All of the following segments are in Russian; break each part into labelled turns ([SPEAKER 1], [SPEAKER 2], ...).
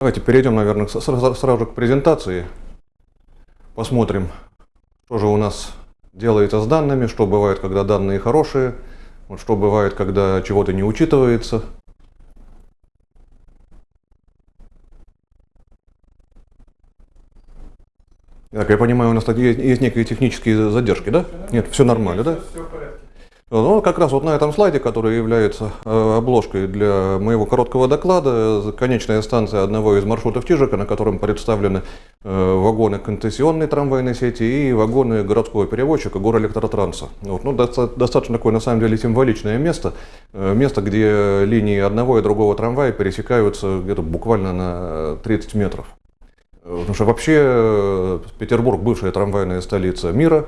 [SPEAKER 1] Давайте перейдем, наверное, сразу, сразу к презентации. Посмотрим, что же у нас делается с данными, что бывает, когда данные хорошие, вот что бывает, когда чего-то не учитывается. Так, я понимаю, у нас есть, есть некие технические задержки, да? Нет, все нормально, да? Все в порядке. Ну, как раз вот на этом слайде, который является э, обложкой для моего короткого доклада, конечная станция одного из маршрутов Чижика, на котором представлены э, вагоны концессионной трамвайной сети и вагоны городского перевозчика Горэлектротранса. Вот, ну, достаточно такое, на самом деле, символичное место, э, место, где линии одного и другого трамвая пересекаются где-то буквально на 30 метров. Потому что вообще Петербург – бывшая трамвайная столица мира,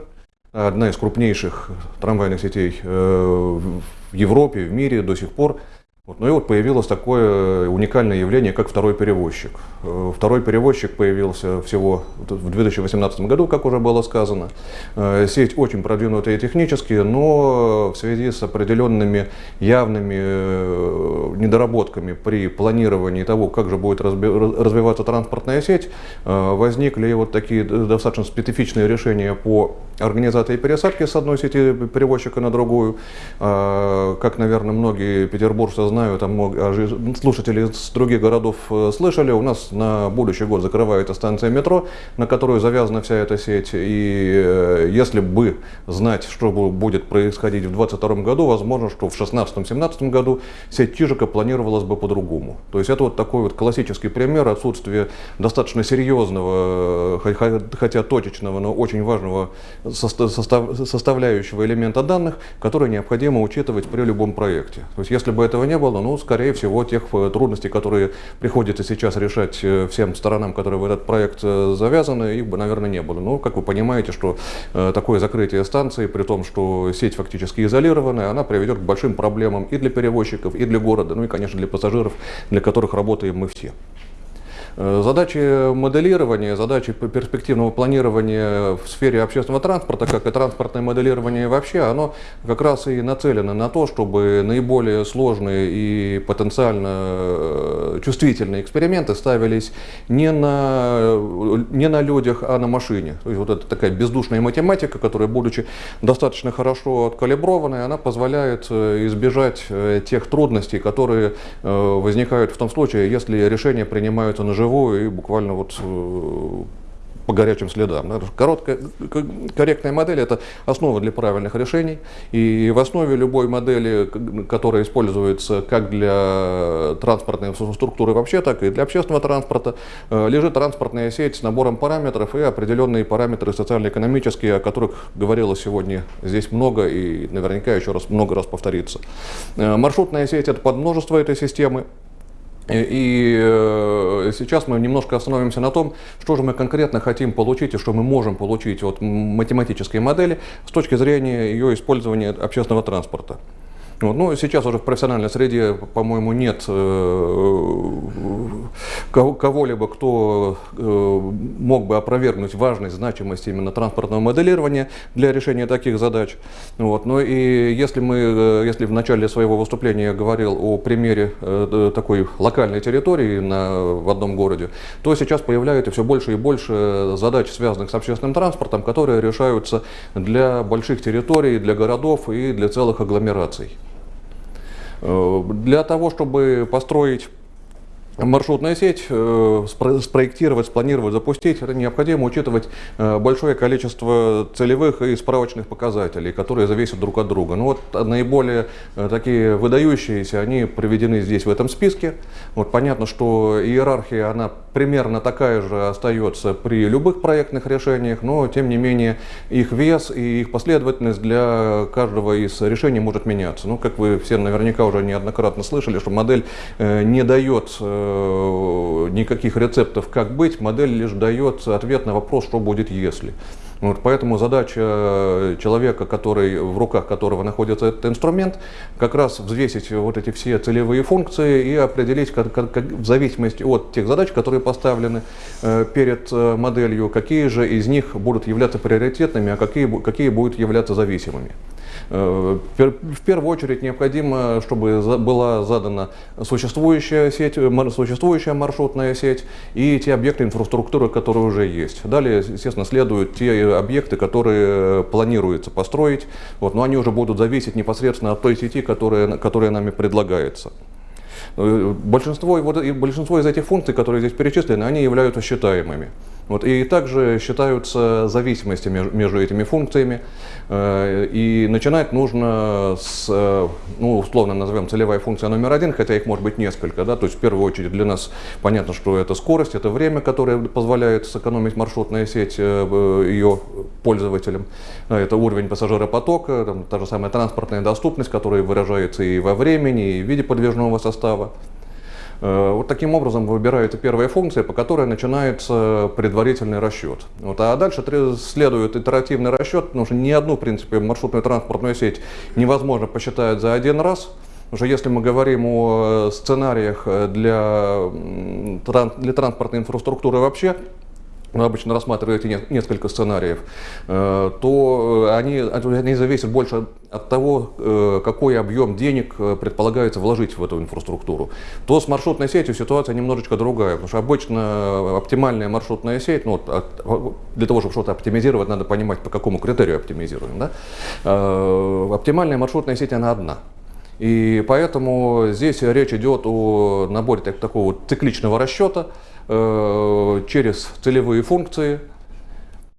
[SPEAKER 1] одна из крупнейших трамвайных сетей э, в Европе, в мире до сих пор. Вот. Ну и вот появилось такое уникальное явление, как второй перевозчик. Э, второй перевозчик появился всего в 2018 году, как уже было сказано. Э, сеть очень продвинутая технически, но в связи с определенными явными э, недоработками при планировании того, как же будет развиваться транспортная сеть, возникли вот такие достаточно специфичные решения по организации пересадки с одной сети перевозчика на другую. Как, наверное, многие петербуржцы знаю, там а слушатели из других городов э, слышали, у нас на будущий год закрывается станция метро, на которую завязана вся эта сеть. И э, если бы знать, что будет происходить в 2022 году, возможно, что в 2016-2017 году сеть Чижика планировалась бы по-другому. То есть это вот такой вот классический пример отсутствия достаточно серьезного, э, хотя точечного, но очень важного составляющего элемента данных, который необходимо учитывать при любом проекте. То есть если бы этого не было, ну, скорее всего, тех э, трудностей, которые приходится сейчас решать э, всем сторонам, которые в этот проект э, завязаны, их бы, наверное, не было. Но, как вы понимаете, что такое закрытие станции, при том, что сеть фактически изолированная, она приведет к большим проблемам и для перевозчиков, и для города, ну и, конечно, для пассажиров, для которых работаем мы все. Э, задачи моделирования, задачи перспективного планирования в сфере общественного транспорта, как и транспортное моделирование вообще, оно как раз и нацелено на то, чтобы наиболее сложные и потенциально э, чувствительные эксперименты ставились не на, не на людях, а на машине. То есть вот это такая бездушная математика, которая, будучи достаточно хорошо откалиброванной, она позволяет э, избежать тех трудностей, которые возникают в том случае, если решения принимаются на вживую и буквально вот э, по горячим следам. Короткая, корректная модель – это основа для правильных решений. И в основе любой модели, которая используется как для транспортной инфраструктуры вообще, так и для общественного транспорта, э, лежит транспортная сеть с набором параметров и определенные параметры социально-экономические, о которых говорилось сегодня здесь много и наверняка еще раз много раз повторится. Э, маршрутная сеть – это подмножество этой системы. И э, сейчас мы немножко остановимся на том, что же мы конкретно хотим получить и что мы можем получить от математической модели с точки зрения ее использования общественного транспорта. Вот. Ну, сейчас уже в профессиональной среде, по-моему, нет э, кого-либо, кто э, мог бы опровергнуть важность, значимость именно транспортного моделирования для решения таких задач. Вот. Ну и если, мы, э, если в начале своего выступления я говорил о примере такой локальной территории на, в одном городе, то сейчас появляется все больше и больше задач, связанных с общественным транспортом, которые решаются для больших территорий, для городов и для целых агломераций. Э, для того, чтобы построить маршрутная сеть, э, спроектировать, спланировать, запустить, это необходимо учитывать э, большое количество целевых и справочных показателей, которые зависят друг от друга. Ну вот наиболее э, такие выдающиеся, они приведены здесь в этом списке. Вот понятно, что иерархия, она примерно такая же остается при любых проектных решениях, но тем не менее их вес и их последовательность для каждого из решений может меняться. Ну, как вы все наверняка уже неоднократно слышали, что модель не дает никаких рецептов, как быть, модель лишь дает ответ на вопрос, что будет если. Вот, поэтому задача человека, который, в руках которого находится этот инструмент, как раз взвесить вот эти все целевые функции и определить, как, как, как, в зависимости от тех задач, которые поставлены э, перед э, моделью, какие же из них будут являться приоритетными, а какие, какие будут являться зависимыми. В первую очередь необходимо, чтобы была задана существующая сеть, существующая маршрутная сеть и те объекты инфраструктуры, которые уже есть. Далее, естественно, следуют те объекты, которые планируется построить, вот, но они уже будут зависеть непосредственно от той сети, которая, которая нами предлагается. Большинство, вот, большинство из этих функций, которые здесь перечислены, они являются считаемыми. Вот, и также считаются зависимости между этими функциями. Э, и начинать нужно с, э, ну, условно назовем целевая функция номер один, хотя их может быть несколько. Да? То есть в первую очередь для нас понятно, что это скорость, это время, которое позволяет сэкономить маршрутная сеть э, ее пользователям. Это уровень пассажиропотока, там, та же самая транспортная доступность, которая выражается и во времени, и в виде подвижного состава. Э, вот таким образом выбирается первая функция, по которой начинается предварительный расчет. Вот, а дальше следует итеративный расчет, потому что ни одну, в принципе, маршрутную транспортную сеть невозможно посчитать за один раз. Что если мы говорим о сценариях для, для транспортной инфраструктуры вообще, вы обычно рассматриваете несколько сценариев, э, то э, они, они зависят больше от того, э, какой объем денег предполагается вложить в эту инфраструктуру. То с маршрутной сетью ситуация немножечко другая, потому что обычно оптимальная маршрутная сеть, ну, для того, чтобы что-то оптимизировать, надо понимать, по какому критерию оптимизируем. Да? Оптимальная маршрутная сеть, она одна. И поэтому здесь речь идет о наборе такого цикличного расчета, через целевые функции.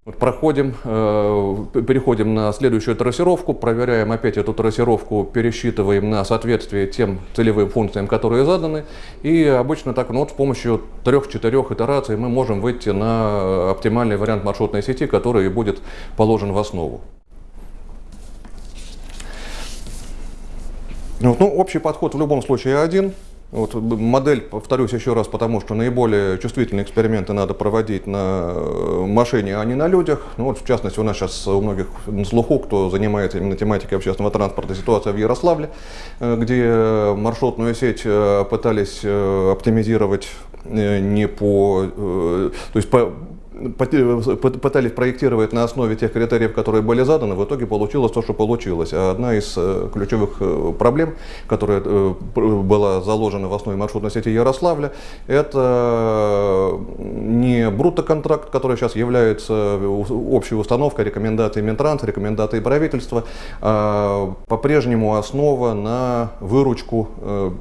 [SPEAKER 1] Проходим, э, переходим на следующую трассировку, проверяем опять эту трассировку, пересчитываем на соответствие тем целевым функциям, которые заданы. И обычно так ну, вот с помощью трех-четырех итераций мы можем выйти на оптимальный вариант маршрутной сети, который будет положен в основу. Ну, общий подход в любом случае один. Вот модель, повторюсь еще раз, потому что наиболее чувствительные эксперименты надо проводить на э, машине, а не на людях. Ну, вот, в частности, у нас сейчас у многих на слуху, кто занимается именно тематикой общественного транспорта, ситуация в Ярославле, э, где маршрутную сеть э, пытались оптимизировать не по, то есть по пытались проектировать на основе тех критериев, которые были заданы, в итоге получилось то, что получилось. А одна из э, ключевых э, проблем, которая э, была заложена в основе маршрутной сети Ярославля, это не брутто-контракт, который сейчас является общей установкой, рекомендацией Минтранса, рекомендацией правительства, а по-прежнему основа на выручку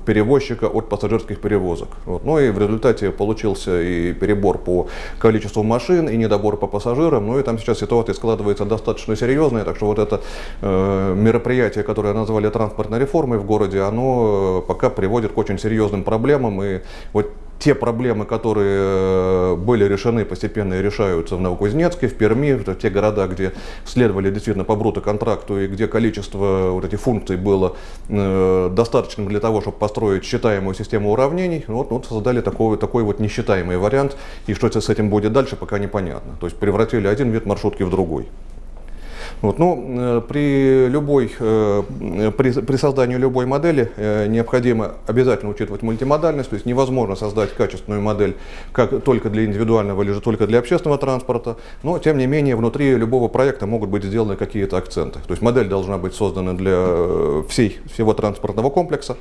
[SPEAKER 1] перевозчика от пассажирских перевозок. Вот. Ну и в результате получился и перебор по количеству машин, машин и недобор по пассажирам. Ну и там сейчас ситуация складывается достаточно серьезная, так что вот это э, мероприятие, которое назвали транспортной реформой в городе, оно э, пока приводит к очень серьезным проблемам. И вот те проблемы, которые э, были решены, постепенно решаются в Новокузнецке, в Перми, в те города, где следовали действительно по брутто-контракту и где количество вот этих функций было э, достаточным для того, чтобы построить считаемую систему уравнений, вот, вот создали такой, такой вот несчитаемый вариант. И что с этим будет дальше, пока непонятно. То есть превратили один вид маршрутки в другой. Вот, ну, э, при, любой, э, при, при создании любой модели э, необходимо обязательно учитывать мультимодальность, то есть невозможно создать качественную модель как только для индивидуального или же только для общественного транспорта, но тем не менее внутри любого проекта могут быть сделаны какие-то акценты. То есть модель должна быть создана для всей, всего транспортного комплекса,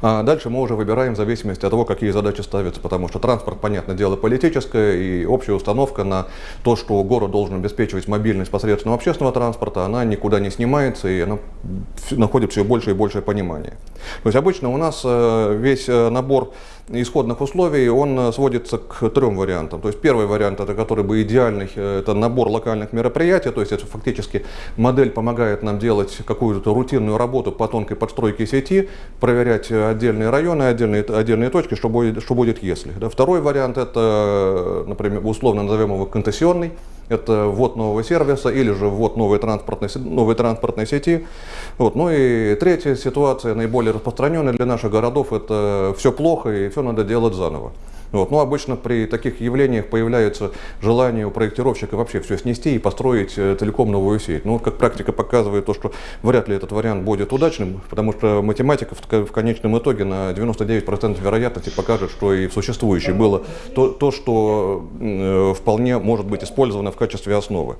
[SPEAKER 1] а дальше мы уже выбираем в зависимости от того, какие задачи ставятся, потому что транспорт, понятное дело, политическое, и общая установка на то, что город должен обеспечивать мобильность посредством общественного транспорта, она никуда не снимается, и она находит все больше и большее понимание. То есть обычно у нас э, весь э, набор исходных условий, он э, сводится к трем вариантам. То есть первый вариант, это который бы идеальный, это набор локальных мероприятий, то есть это фактически модель помогает нам делать какую-то рутинную работу по тонкой подстройке сети, проверять отдельные районы, отдельные, отдельные точки, что будет, что будет если. Да. Второй вариант, это, например, условно назовем его концессионный, это ввод нового сервиса или же ввод новой транспортной, новой транспортной сети. Вот. Ну и третья ситуация, наиболее распространенная для наших городов, это все плохо и все надо делать заново. Вот. Но ну, обычно при таких явлениях появляется желание у проектировщика вообще все снести и построить э, целиком новую сеть. Ну, как практика показывает то, что вряд ли этот вариант будет удачным, потому что математика в, конечном итоге на 99% вероятности покажет, что и в существующей было то, то что э, вполне может быть использовано в качестве основы.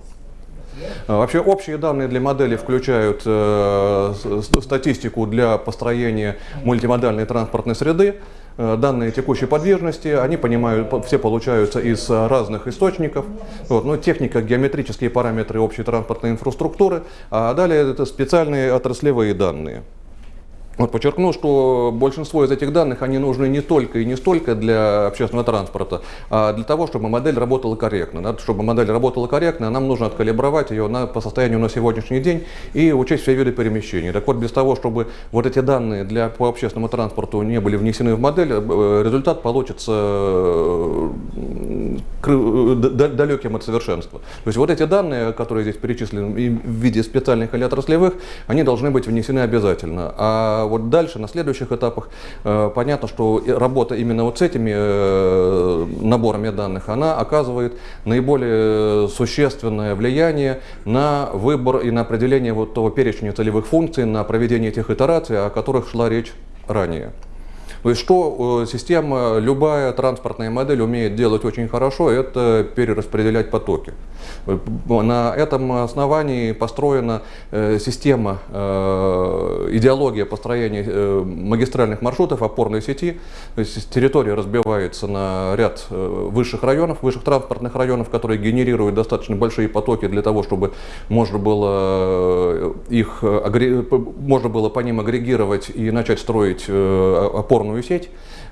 [SPEAKER 1] Вообще общие данные для модели включают статистику для построения мультимодальной транспортной среды, данные текущей подвижности, они понимают, все получаются из разных источников. Вот, ну, техника, геометрические параметры общей транспортной инфраструктуры, а далее это специальные отраслевые данные. Вот подчеркну, что большинство из этих данных, они нужны не только и не столько для общественного транспорта, а для того, чтобы модель работала корректно. Да? Чтобы модель работала корректно, нам нужно откалибровать ее на, по состоянию на сегодняшний день и учесть все виды перемещений. Так вот, без того, чтобы вот эти данные для, по общественному транспорту не были внесены в модель, э, результат получится э, далеким от совершенства. То есть вот эти данные, которые здесь перечислены в виде специальных или отраслевых, они должны быть внесены обязательно. А вот дальше, на следующих этапах, э, понятно, что работа именно вот с этими э, наборами данных, она оказывает наиболее существенное влияние на выбор и на определение вот того перечня целевых функций, на проведение тех итераций, о которых шла речь ранее. То есть что э, система, любая транспортная модель умеет делать очень хорошо, это перераспределять потоки. На этом основании построена э, система, э, идеология построения магистральных маршрутов опорной сети. То есть территория разбивается на ряд высших районов, высших транспортных районов, которые генерируют достаточно большие потоки для того, чтобы можно было их можно было по ним агрегировать и начать строить опорную сеть, э,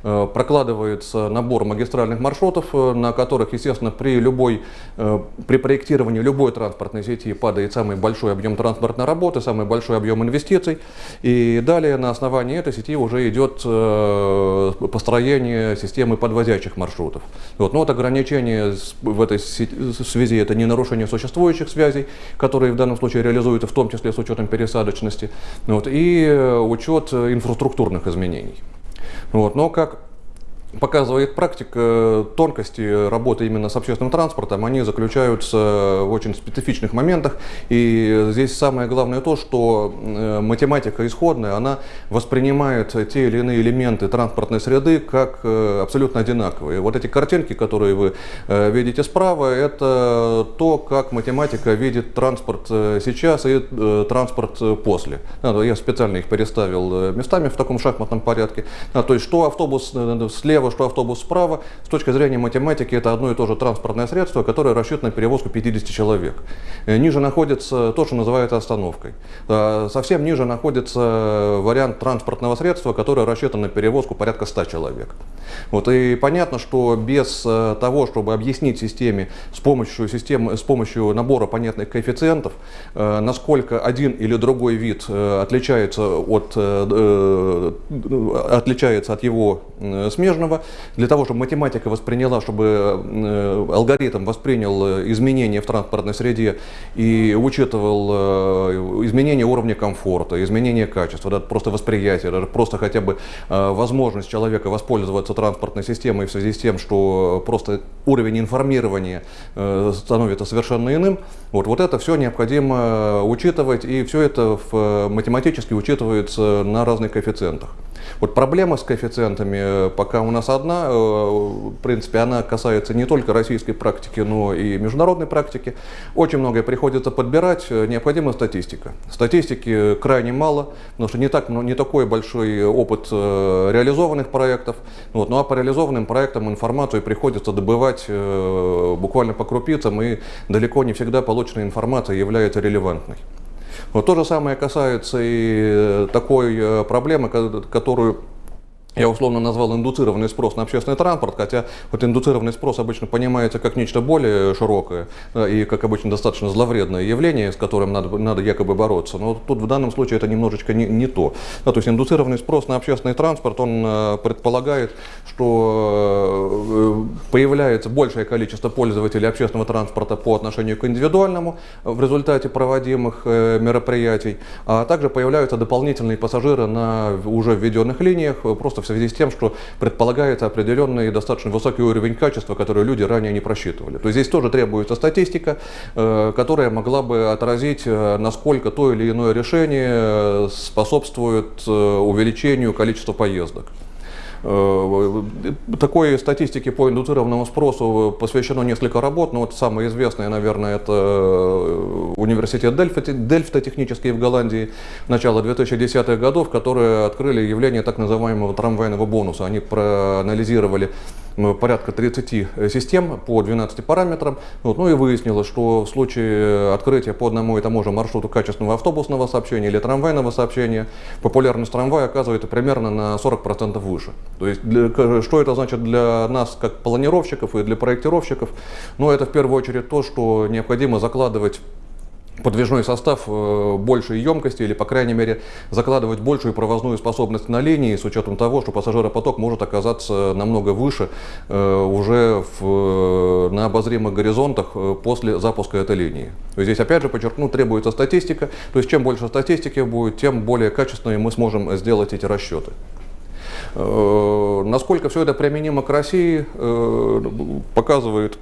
[SPEAKER 1] прокладывается набор магистральных маршрутов, э, на которых, естественно, при, любой, э, при проектировании любой транспортной сети падает самый большой объем транспортной работы, самый большой объем инвестиций. И далее на основании этой сети уже идет построение системы подвозящих маршрутов. Вот. Но вот ограничение в этой связи это не нарушение существующих связей, которые в данном случае реализуются в том числе с учетом пересадочности, вот, и учет инфраструктурных изменений. Вот. Но как показывает практика, тонкости работы именно с общественным транспортом, они заключаются в очень специфичных моментах. И здесь самое главное то, что э, математика исходная, она воспринимает те или иные элементы транспортной среды как э, абсолютно одинаковые. Вот эти картинки, которые вы э, видите справа, это то, как математика видит транспорт сейчас и транспорт после. Я специально их переставил местами в таком шахматном порядке. То есть, что автобус слева слева, что автобус справа. С точки зрения математики это одно и то же транспортное средство, которое рассчитано на перевозку 50 человек. Э, ниже находится то, что называется остановкой. Э, совсем ниже находится вариант транспортного средства, которое рассчитано на перевозку порядка 100 человек. Вот, и понятно, что без э, того, чтобы объяснить системе с помощью, системы, с помощью набора понятных коэффициентов, насколько один или другой вид отличается от, отличается от его смежного, Ефремова, для того, чтобы математика восприняла, чтобы э, алгоритм воспринял э, изменения в транспортной среде и учитывал э, изменения уровня комфорта, изменения качества, да, просто восприятие, даже просто хотя бы возможность человека воспользоваться транспортной системой в связи с тем, что просто уровень информирования становится совершенно иным, вот, вот это все необходимо учитывать, и все это в, математически учитывается на разных коэффициентах. Вот проблема с коэффициентами пока у нас одна. Э, в принципе, она касается не только российской практики, но и международной практики. Очень многое приходится подбирать. Э, необходима статистика. Статистики крайне мало, потому что не, так, не такой большой опыт э, реализованных проектов. Вот. Ну а по реализованным проектам информацию приходится добывать буквально по крупицам, и далеко не всегда полученная информация является релевантной. Вот то же самое касается и такой проблемы, которую я условно назвал индуцированный спрос на общественный транспорт, хотя вот индуцированный спрос обычно понимается как нечто более широкое и, как обычно, достаточно зловредное явление, с которым надо, надо якобы бороться. Но тут в данном случае это немножечко не, не то. Да, то есть индуцированный спрос на общественный транспорт, он э, предполагает, что э, появляется большее количество пользователей общественного транспорта по отношению к индивидуальному в результате проводимых э, мероприятий, а также появляются дополнительные пассажиры на уже введенных линиях, просто в связи с тем, что предполагается определенный достаточно высокий уровень качества, который люди ранее не просчитывали. То есть здесь тоже требуется статистика, э, которая могла бы отразить, э, насколько то или иное решение э, способствует увеличению количества поездок. Э, такой статистике по индуцированному спросу посвящено несколько работ, но вот самое известное, наверное, это э, университет Дельфта, Дельфта технический в Голландии, начала 2010-х годов, которые открыли явление так называемого трамвайного бонуса. Они проанализировали порядка 30 систем по 12 параметрам. Вот, ну и выяснилось, что в случае открытия по одному и тому же маршруту качественного автобусного сообщения или трамвайного сообщения, популярность трамвая оказывается примерно на 40% выше. То есть, для, что это значит для нас, как планировщиков и для проектировщиков? Ну, это в первую очередь то, что необходимо закладывать подвижной состав э, большей емкости или, по крайней мере, закладывать большую провозную способность на линии с учетом того, что пассажиропоток может оказаться намного выше э, уже в, на обозримых горизонтах э, после запуска этой линии. Здесь, опять же, подчеркну, требуется статистика. То есть чем больше статистики будет, тем более качественными мы сможем сделать эти расчеты. Насколько все это применимо к России, показывает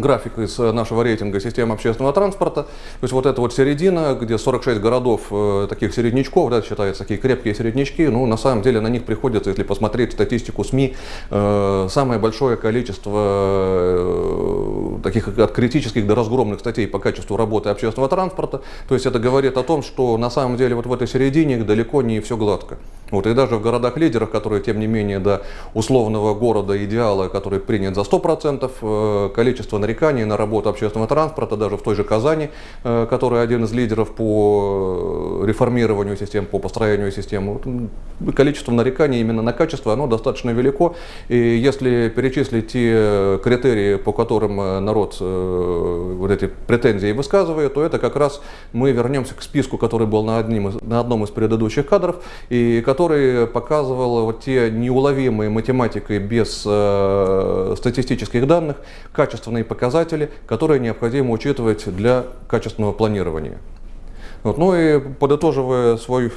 [SPEAKER 1] график из э, нашего рейтинга систем общественного транспорта. То есть вот это вот середина, где 46 городов э, таких середнячков, да, считаются такие крепкие середнячки, ну на самом деле на них приходится, если посмотреть статистику СМИ, э, самое большое количество э, таких от критических до разгромных статей по качеству работы общественного транспорта. То есть это говорит о том, что на самом деле вот в этой середине далеко не все гладко. Вот, и даже в городах-лидерах, которые, тем не менее, до условного города идеала, который принят за 100%, э, количество нареканий на работу общественного транспорта, даже в той же Казани, э, который один из лидеров по э, реформированию систем, по построению системы, количество нареканий именно на качество, оно достаточно велико. И если перечислить те критерии, по которым народ вот эти претензии высказывает, то это как раз мы вернемся к списку, который был на, одним, на одном из предыдущих кадров, и который показывал вот те неуловимые математикой без э, статистических данных качественные показатели, которые необходимо учитывать для качественного планирования. Вот. Ну и подытоживая свой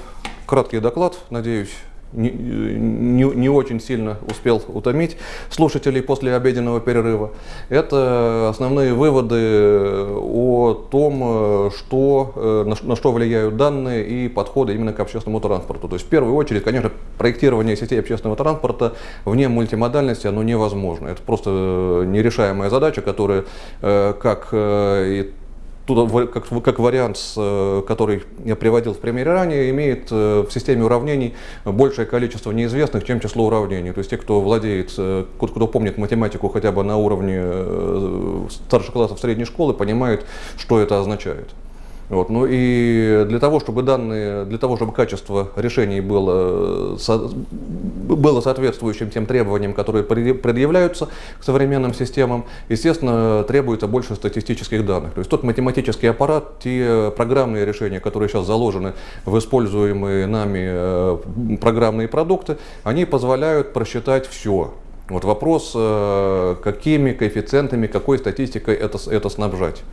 [SPEAKER 1] краткий доклад, надеюсь, не, не, не очень сильно успел утомить слушателей после обеденного перерыва. Это основные выводы о том, что, на, на что влияют данные и подходы именно к общественному транспорту. То есть в первую очередь, конечно, проектирование сетей общественного транспорта вне мультимодальности оно невозможно. Это просто нерешаемая задача, которая э, как э, и туда, как, как вариант, э, который я приводил в примере ранее, имеет э, в системе уравнений большее количество неизвестных, чем число уравнений. То есть те, кто владеет, э, кто помнит математику хотя бы на уровне старших классов средней школы, понимают, что это означает. Вот. Ну и для того, чтобы данные, для того, чтобы качество решений было, со, было соответствующим тем требованиям, которые предъявляются к современным системам, естественно, требуется больше статистических данных. То есть тот математический аппарат, те программные решения, которые сейчас заложены в используемые нами э, программные продукты, они позволяют просчитать все. Вот вопрос, э, какими коэффициентами, какой статистикой это, это снабжать.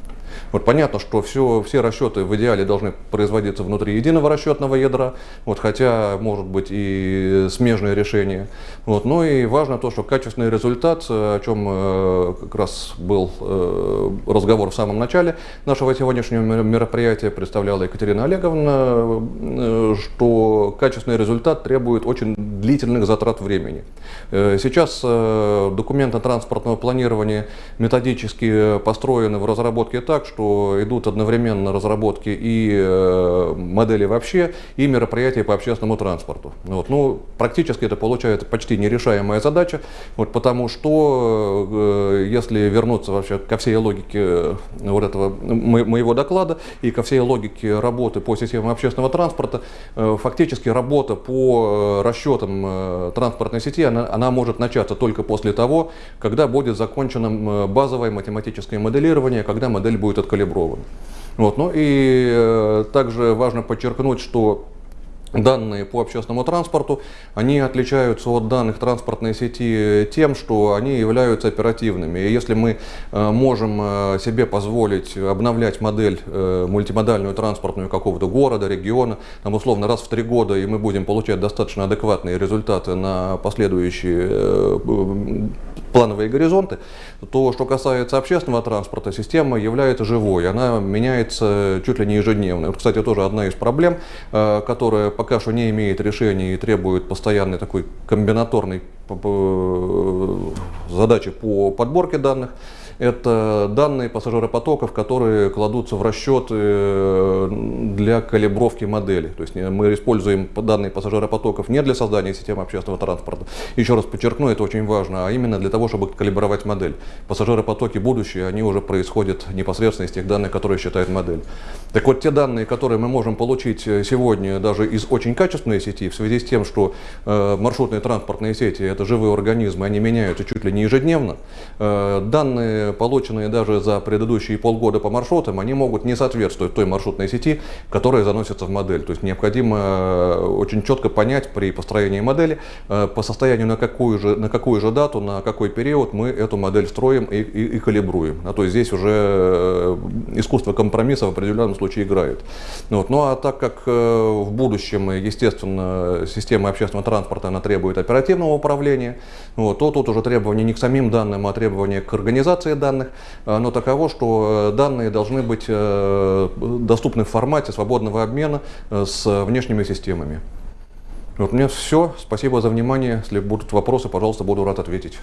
[SPEAKER 1] Вот понятно, что все, все расчеты в идеале должны производиться внутри единого расчетного ядра, вот, хотя может быть и смежные решения. Вот, но и важно то, что качественный результат, о чем э, как раз был э, разговор в самом начале нашего сегодняшнего мероприятия, представляла Екатерина Олеговна, э, что качественный результат требует очень длительных затрат времени. Э, сейчас э, документы транспортного планирования методически построены в разработке так, что что идут одновременно разработки и э, модели вообще, и мероприятия по общественному транспорту. Вот. Ну, практически это получается почти нерешаемая задача, вот, потому что, э, если вернуться вообще ко всей логике э, вот этого моего доклада и ко всей логике работы по системам общественного транспорта, фактически работа по расчетам транспортной сети, она, она может начаться только после того, когда будет закончено базовое математическое моделирование, когда модель будет открыта откалиброван. Вот. Ну и э, также важно подчеркнуть, что Данные по общественному транспорту, они отличаются от данных транспортной сети тем, что они являются оперативными. И если мы э, можем э, себе позволить обновлять модель мультимодальную транспортную какого-то города, региона, там условно раз в три года, и мы будем получать достаточно адекватные результаты на последующие плановые горизонты, то, что касается общественного транспорта, система является живой, она меняется чуть ли не ежедневно. Вот, кстати, тоже одна из проблем, э, которая пока что не имеет решения и требует постоянной такой комбинаторной задачи по подборке данных это данные пассажиропотоков, которые кладутся в расчет э, для калибровки модели. То есть мы используем данные пассажиропотоков не для создания системы общественного транспорта, еще раз подчеркну, это очень важно, а именно для того, чтобы калибровать модель. Пассажиропотоки будущие, они уже происходят непосредственно из тех данных, которые считает модель. Так вот, те данные, которые мы можем получить э, сегодня даже из очень качественной сети, в связи с тем, что э, маршрутные транспортные сети – это живые организмы, они меняются чуть ли не ежедневно, э, данные полученные даже за предыдущие полгода по маршрутам, они могут не соответствовать той маршрутной сети, которая заносится в модель. То есть необходимо э, очень четко понять при построении модели, э, по состоянию на какую же, на какую же дату, на какой период мы эту модель строим и, и, и калибруем. А то есть здесь уже э, искусство компромисса в определенном случае играет. Вот. Ну а так как в будущем, естественно, система общественного транспорта она требует оперативного управления, вот, то тут уже требования не к самим данным, а требования к организации объемы данных, э, но таково, что э, данные должны быть э, доступны в формате свободного обмена с внешними системами. Вот у меня все. Спасибо за внимание. Если будут вопросы, пожалуйста, буду рад ответить.